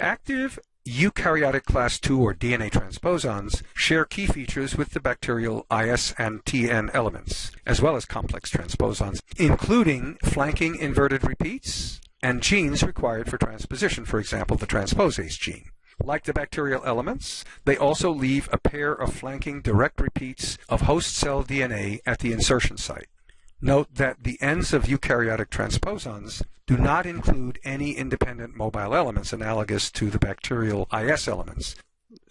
Active eukaryotic class II or DNA transposons share key features with the bacterial IS and TN elements, as well as complex transposons, including flanking inverted repeats and genes required for transposition, for example, the transposase gene. Like the bacterial elements, they also leave a pair of flanking direct repeats of host cell DNA at the insertion site. Note that the ends of eukaryotic transposons do not include any independent mobile elements analogous to the bacterial IS elements.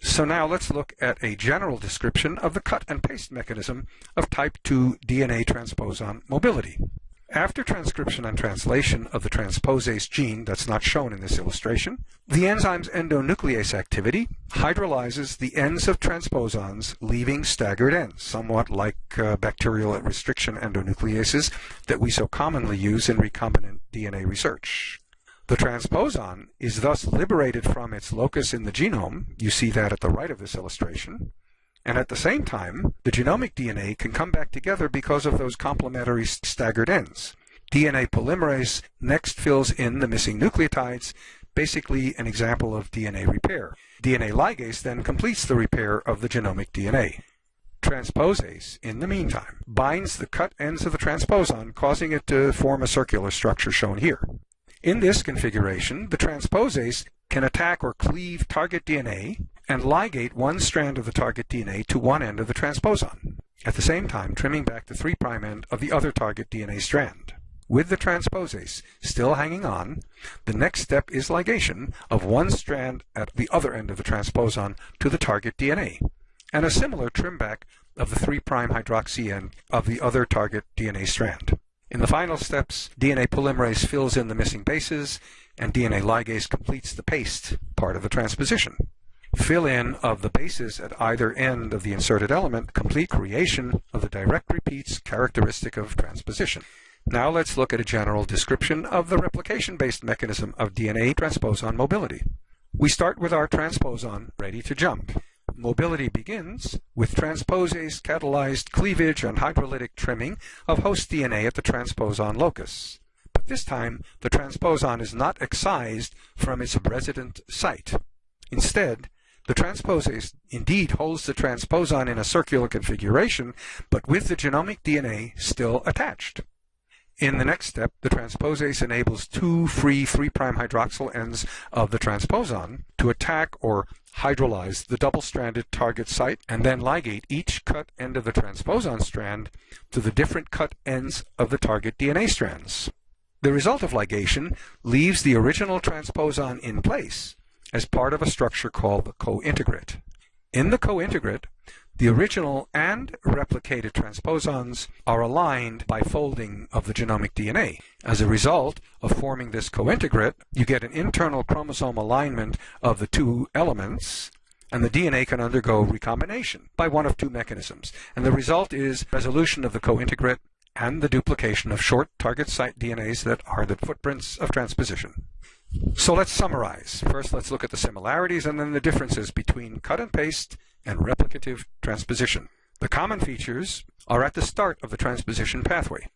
So now let's look at a general description of the cut and paste mechanism of type 2 DNA transposon mobility. After transcription and translation of the transposase gene that's not shown in this illustration, the enzyme's endonuclease activity hydrolyzes the ends of transposons, leaving staggered ends, somewhat like uh, bacterial restriction endonucleases that we so commonly use in recombinant DNA research. The transposon is thus liberated from its locus in the genome, you see that at the right of this illustration, and at the same time, the genomic DNA can come back together because of those complementary staggered ends. DNA polymerase next fills in the missing nucleotides, basically an example of DNA repair. DNA ligase then completes the repair of the genomic DNA. Transposase, in the meantime, binds the cut ends of the transposon, causing it to form a circular structure shown here. In this configuration, the transposase can attack or cleave target DNA and ligate one strand of the target DNA to one end of the transposon, at the same time trimming back the 3' end of the other target DNA strand. With the transposase still hanging on, the next step is ligation of one strand at the other end of the transposon to the target DNA, and a similar trim back of the 3' hydroxy end of the other target DNA strand. In the final steps, DNA polymerase fills in the missing bases, and DNA ligase completes the paste part of the transposition fill-in of the bases at either end of the inserted element, complete creation of the direct repeats characteristic of transposition. Now let's look at a general description of the replication-based mechanism of DNA transposon mobility. We start with our transposon ready to jump. Mobility begins with transposase catalyzed cleavage and hydrolytic trimming of host DNA at the transposon locus. But this time, the transposon is not excised from its resident site. Instead, the transposase indeed holds the transposon in a circular configuration, but with the genomic DNA still attached. In the next step, the transposase enables two free 3' hydroxyl ends of the transposon to attack or hydrolyze the double-stranded target site and then ligate each cut end of the transposon strand to the different cut ends of the target DNA strands. The result of ligation leaves the original transposon in place, as part of a structure called the cointegrate. In the cointegrate, the original and replicated transposons are aligned by folding of the genomic DNA. As a result of forming this cointegrate, you get an internal chromosome alignment of the two elements, and the DNA can undergo recombination by one of two mechanisms. And the result is resolution of the cointegrate and the duplication of short target site DNAs that are the footprints of transposition. So let's summarize. First, let's look at the similarities and then the differences between cut and paste and replicative transposition. The common features are at the start of the transposition pathway.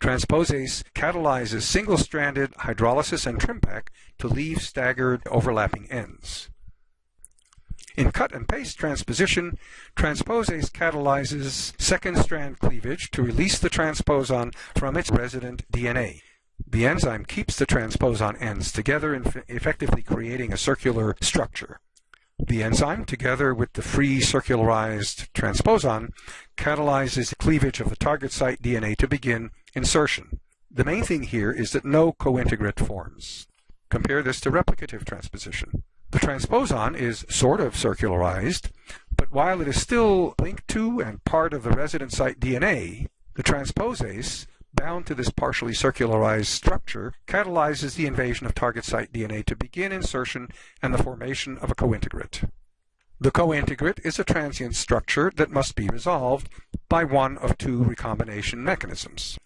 Transposase catalyzes single-stranded hydrolysis and trim back to leave staggered overlapping ends. In cut and paste transposition, transposase catalyzes second strand cleavage to release the transposon from its resident DNA. The enzyme keeps the transposon ends together, effectively creating a circular structure. The enzyme, together with the free circularized transposon, catalyzes cleavage of the target site DNA to begin insertion. The main thing here is that no cointegrate forms. Compare this to replicative transposition. The transposon is sort of circularized, but while it is still linked to and part of the resident site DNA, the transposase bound to this partially circularized structure catalyzes the invasion of target site DNA to begin insertion and the formation of a cointegrate. The cointegrate is a transient structure that must be resolved by one of two recombination mechanisms.